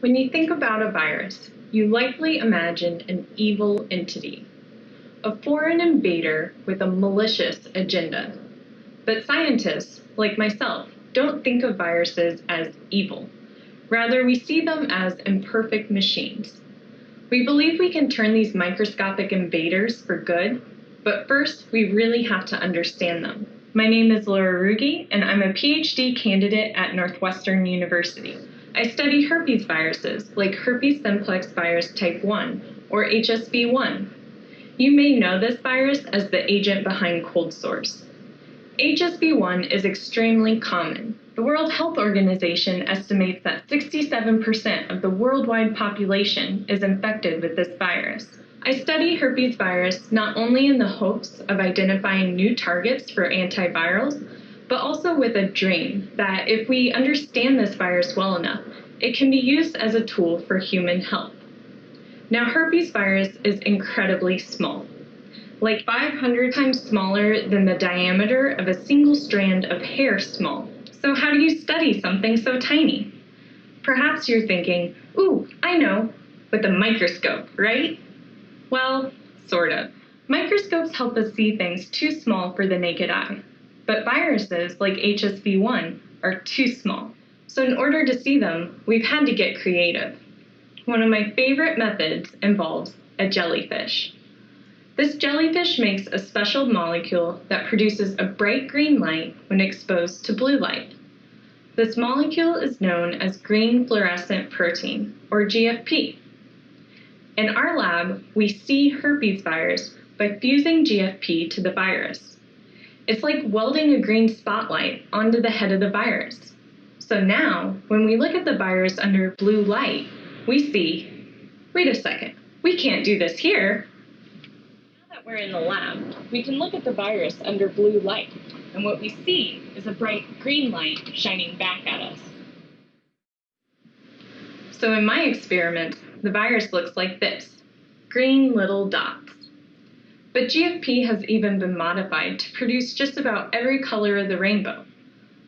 When you think about a virus, you likely imagine an evil entity, a foreign invader with a malicious agenda. But scientists, like myself, don't think of viruses as evil. Rather, we see them as imperfect machines. We believe we can turn these microscopic invaders for good, but first we really have to understand them. My name is Laura Ruge, and I'm a PhD candidate at Northwestern University. I study herpes viruses like herpes simplex virus type 1 or HSV1. You may know this virus as the agent behind cold sores. HSV1 is extremely common. The World Health Organization estimates that 67% of the worldwide population is infected with this virus. I study herpes virus not only in the hopes of identifying new targets for antivirals, but also with a dream that if we understand this virus well enough, it can be used as a tool for human health. Now, herpes virus is incredibly small, like 500 times smaller than the diameter of a single strand of hair small. So how do you study something so tiny? Perhaps you're thinking, ooh, I know, with a microscope, right? Well, sort of. Microscopes help us see things too small for the naked eye. But viruses like HSV1 are too small. So in order to see them, we've had to get creative. One of my favorite methods involves a jellyfish. This jellyfish makes a special molecule that produces a bright green light when exposed to blue light. This molecule is known as green fluorescent protein, or GFP. In our lab, we see herpes virus by fusing GFP to the virus. It's like welding a green spotlight onto the head of the virus. So now, when we look at the virus under blue light, we see, wait a second, we can't do this here. Now that we're in the lab, we can look at the virus under blue light, and what we see is a bright green light shining back at us. So in my experiment, the virus looks like this, green little dots. But GFP has even been modified to produce just about every color of the rainbow.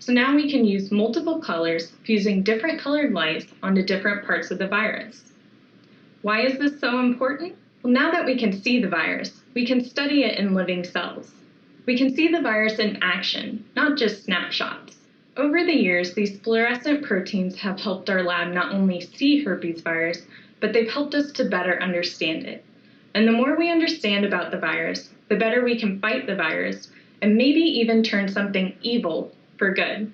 So now we can use multiple colors fusing different colored lights onto different parts of the virus. Why is this so important? Well, now that we can see the virus, we can study it in living cells. We can see the virus in action, not just snapshots. Over the years, these fluorescent proteins have helped our lab not only see herpes virus, but they've helped us to better understand it. And the more we understand about the virus, the better we can fight the virus and maybe even turn something evil for good.